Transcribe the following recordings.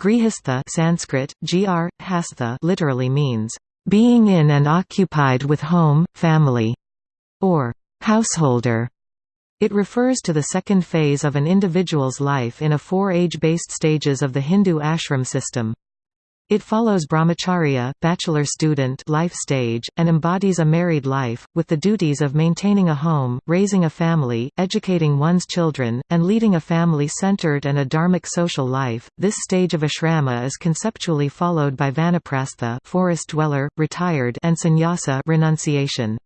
Grihastha Sanskrit, gr. hastha literally means, "...being in and occupied with home, family", or "...householder". It refers to the second phase of an individual's life in a four age-based stages of the Hindu ashram system. It follows brahmacharya bachelor student life stage, and embodies a married life, with the duties of maintaining a home, raising a family, educating one's children, and leading a family-centered and a dharmic social life. This stage of ashrama is conceptually followed by vanaprastha forest dweller, retired and sannyasa renunciation.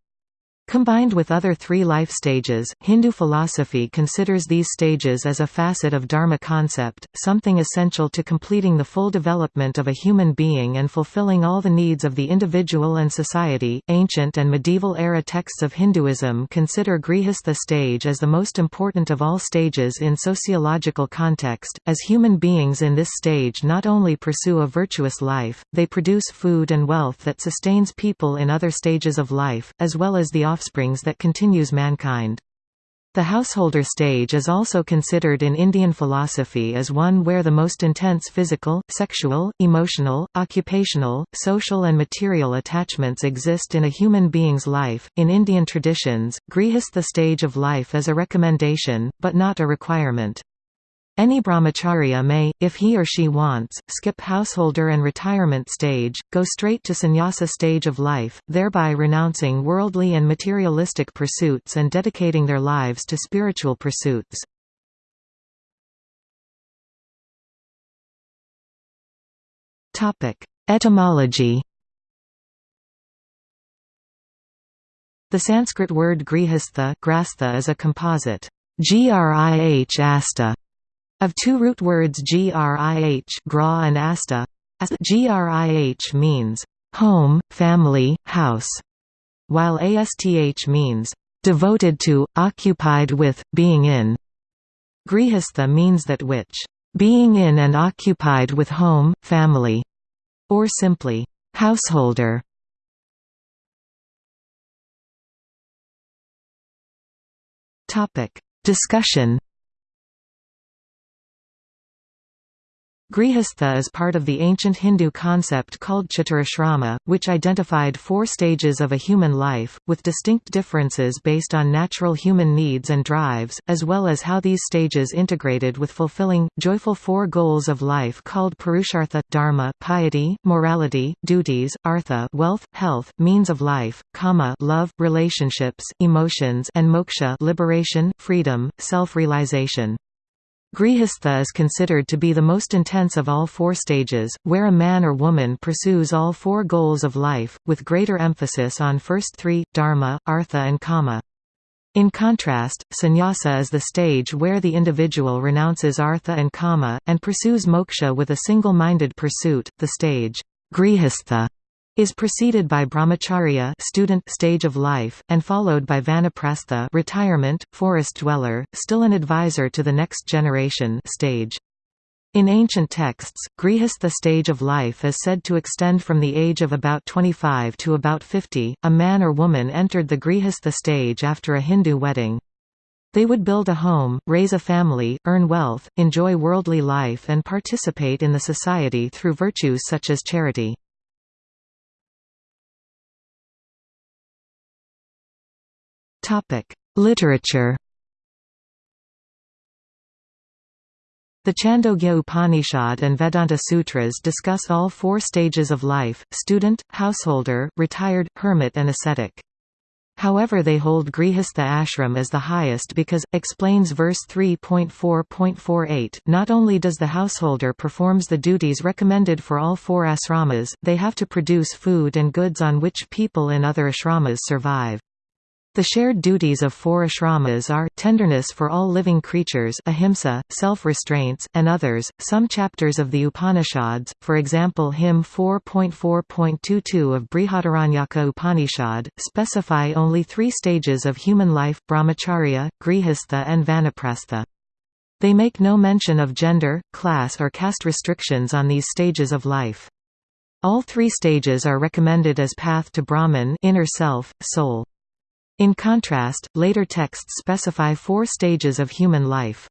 Combined with other three life stages, Hindu philosophy considers these stages as a facet of Dharma concept, something essential to completing the full development of a human being and fulfilling all the needs of the individual and society. Ancient and medieval era texts of Hinduism consider Grihastha stage as the most important of all stages in sociological context, as human beings in this stage not only pursue a virtuous life, they produce food and wealth that sustains people in other stages of life, as well as the offsprings that continues mankind. The householder stage is also considered in Indian philosophy as one where the most intense physical, sexual, emotional, occupational, social, and material attachments exist in a human being's life. In Indian traditions, grihastha stage of life is a recommendation, but not a requirement. Any brahmacharya may, if he or she wants, skip householder and retirement stage, go straight to sannyasa stage of life, thereby renouncing worldly and materialistic pursuits and dedicating their lives to spiritual pursuits. Etymology The Sanskrit word grihastha is a composite. Grih asta of two root words grih gra and asta, grih means home, family, house, while asth means devoted to, occupied with, being in. Grihastha means that which being in and occupied with home, family, or simply householder. Topic Discussion Grihastha is part of the ancient Hindu concept called Chaturashrama, which identified four stages of a human life, with distinct differences based on natural human needs and drives, as well as how these stages integrated with fulfilling, joyful four goals of life called Purushartha, Dharma piety, morality, duties, Artha wealth, health, means of life, Kama love, relationships, emotions and Moksha liberation, freedom, self-realization. Grihastha is considered to be the most intense of all four stages, where a man or woman pursues all four goals of life, with greater emphasis on first three, dharma, artha and kama. In contrast, sannyasa is the stage where the individual renounces artha and kama, and pursues moksha with a single-minded pursuit. The stage, grihastha, is preceded by brahmacharya student stage of life, and followed by vanaprastha retirement, forest dweller, still an advisor to the next generation stage. In ancient texts, grihastha stage of life is said to extend from the age of about 25 to about 50. A man or woman entered the grihastha stage after a Hindu wedding. They would build a home, raise a family, earn wealth, enjoy worldly life and participate in the society through virtues such as charity. Literature. The Chandogya Upanishad and Vedanta Sutras discuss all four stages of life, student, householder, retired, hermit and ascetic. However they hold Grihastha ashram as the highest because, explains verse 3.4.48, not only does the householder performs the duties recommended for all four ashramas, they have to produce food and goods on which people in other ashramas survive. The shared duties of four ashramas are tenderness for all living creatures, ahimsa, self-restraints, and others. Some chapters of the Upanishads, for example, hymn 4.4.22 of Brihadaranyaka Upanishad, specify only three stages of human life: brahmacharya, grihastha, and vanaprastha. They make no mention of gender, class, or caste restrictions on these stages of life. All three stages are recommended as path to Brahman, inner self, soul. In contrast, later texts specify four stages of human life.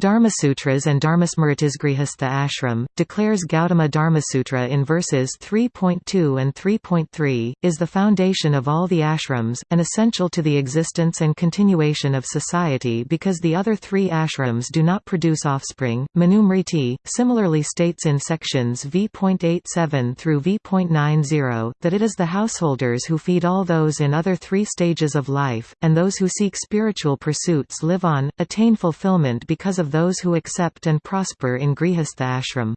Dharmasutras and Dharmasmritisgrihastha ashram, declares Gautama Dharmasutra in verses 3.2 and 3.3, is the foundation of all the ashrams, and essential to the existence and continuation of society because the other three ashrams do not produce offspring. Manusmriti, similarly states in sections v.87 through v.90, that it is the householders who feed all those in other three stages of life, and those who seek spiritual pursuits live on, attain fulfillment because of those who accept and prosper in Grihastha ashram.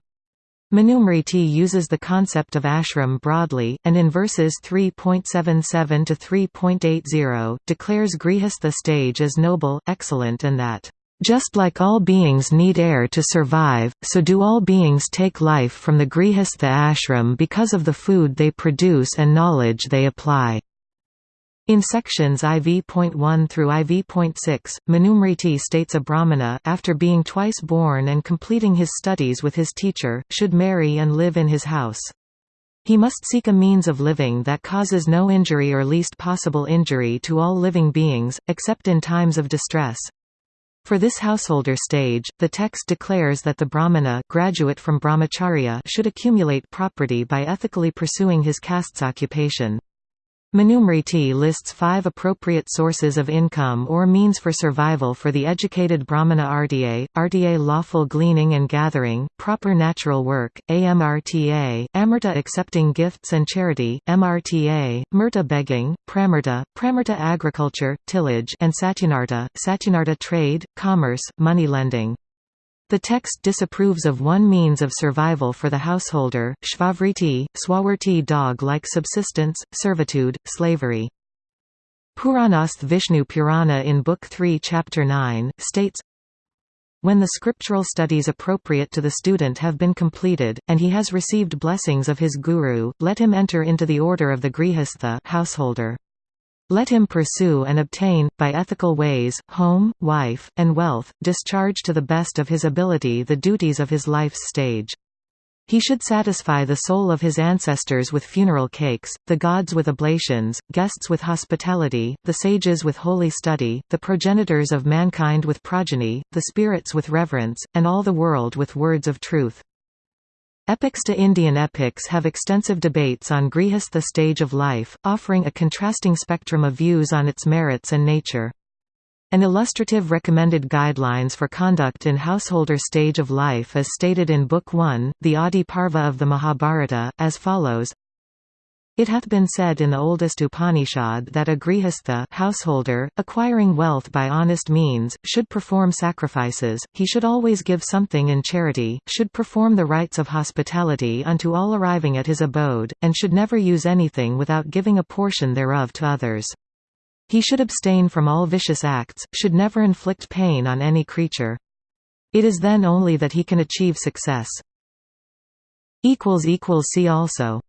Manusmriti uses the concept of ashram broadly, and in verses 3.77 to 3.80, declares Grihastha stage as noble, excellent and that, "...just like all beings need air to survive, so do all beings take life from the Grihastha ashram because of the food they produce and knowledge they apply." In sections IV.1 through IV.6, Manusmriti states a brahmana after being twice born and completing his studies with his teacher, should marry and live in his house. He must seek a means of living that causes no injury or least possible injury to all living beings, except in times of distress. For this householder stage, the text declares that the brahmana graduate from brahmacharya should accumulate property by ethically pursuing his caste's occupation. Manusmriti lists five appropriate sources of income or means for survival for the educated brahmana RTA, RTA lawful gleaning and gathering, proper natural work, AMRTA, Amrta accepting gifts and charity, MRTA, Mrta begging, Pramrta, Pramrta agriculture, tillage and Satyunarta, Satyunarta trade, commerce, money lending. The text disapproves of one means of survival for the householder, shvavriti, swawarti dog-like subsistence, servitude, slavery. Puranasth Vishnu Purana in Book 3 Chapter 9, states, when the scriptural studies appropriate to the student have been completed, and he has received blessings of his guru, let him enter into the order of the grihastha householder. Let him pursue and obtain, by ethical ways, home, wife, and wealth, discharge to the best of his ability the duties of his life's stage. He should satisfy the soul of his ancestors with funeral cakes, the gods with oblations, guests with hospitality, the sages with holy study, the progenitors of mankind with progeny, the spirits with reverence, and all the world with words of truth. Epics to Indian epics have extensive debates on Grihastha stage of life, offering a contrasting spectrum of views on its merits and nature. An illustrative recommended guidelines for conduct in householder stage of life is stated in Book 1, the Adi Parva of the Mahabharata, as follows it hath been said in the oldest Upanishad that a grihastha householder, acquiring wealth by honest means, should perform sacrifices, he should always give something in charity, should perform the rites of hospitality unto all arriving at his abode, and should never use anything without giving a portion thereof to others. He should abstain from all vicious acts, should never inflict pain on any creature. It is then only that he can achieve success. See also